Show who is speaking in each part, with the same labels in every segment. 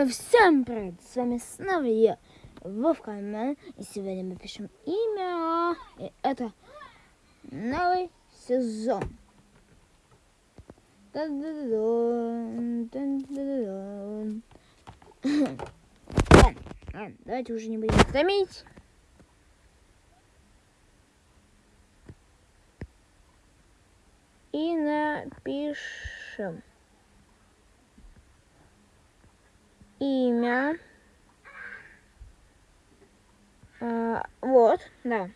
Speaker 1: Э, Всем привет, с вами снова я, Вовка Мэн, и сегодня мы пишем имя, и это новый сезон. Давайте уже не будем томить. И напишем. Имя. А, вот, да.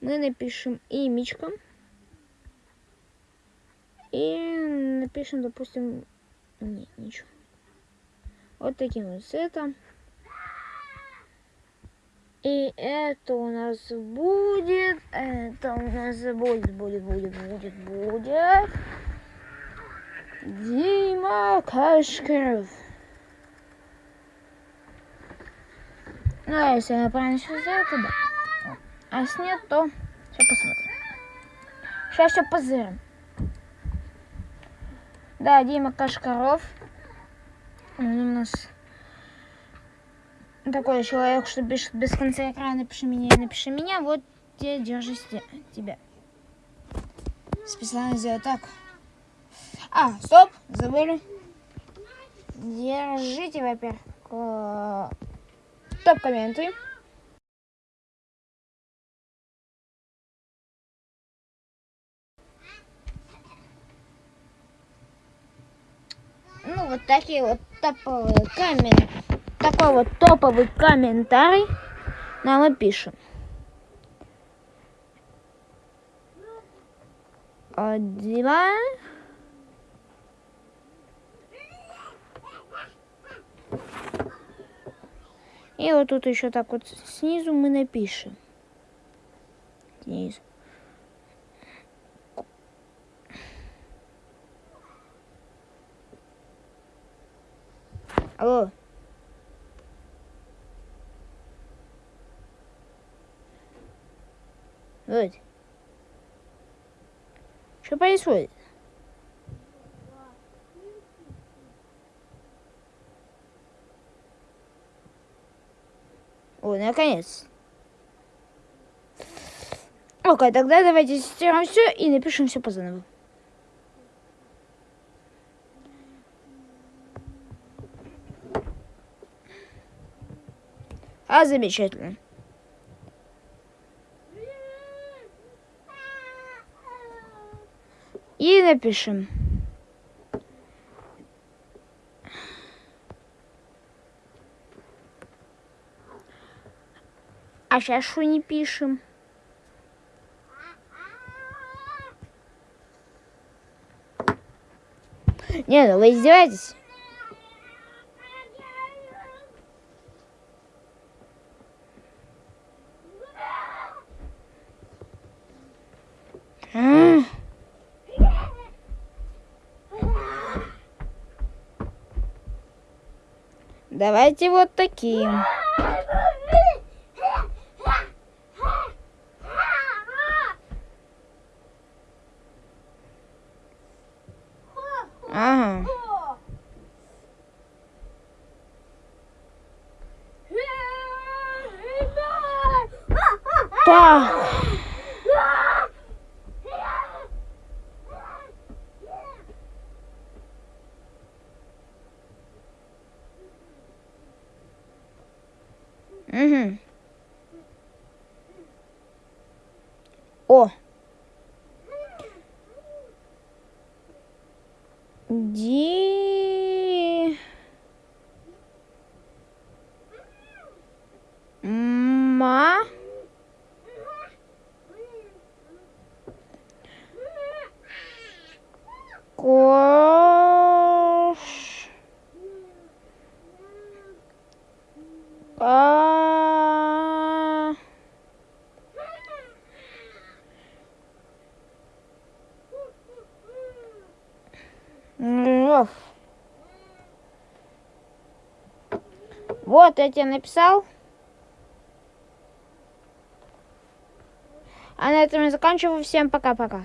Speaker 1: Мы напишем имечко. И напишем, допустим, не, ничего. Вот таким вот цветом. И это у нас будет, это у нас будет, будет, будет, будет, будет. Дима Кашкаров. Ну, а если я правильно все сделаю, то да. А если нет, то сейчас посмотрим. Сейчас все позырим. Да, Дима Кашкаров. Он у нас такой человек, что пишет без конца экрана, напиши меня, напиши меня. Вот тебе, держись тебя. Специально сделать так. А, стоп, забыли. Держите, во-первых, топ комменты. Ну, вот такие вот топовые коммент... Такой вот топовый комментарий нам и пишем. Один. И вот тут еще так вот снизу мы напишем. Снизу. Алло. Вот. Что происходит? Ой, наконец. Окей, тогда давайте стираем все и напишем все по заново. А, замечательно. И напишем. А сейчас что не пишем? Не, ну вы издеваетесь? Давайте вот таким. Tá. Uhum. oh De Кош... А... Ров. Вот я тебе написал. А на этом я заканчиваю. Всем пока-пока.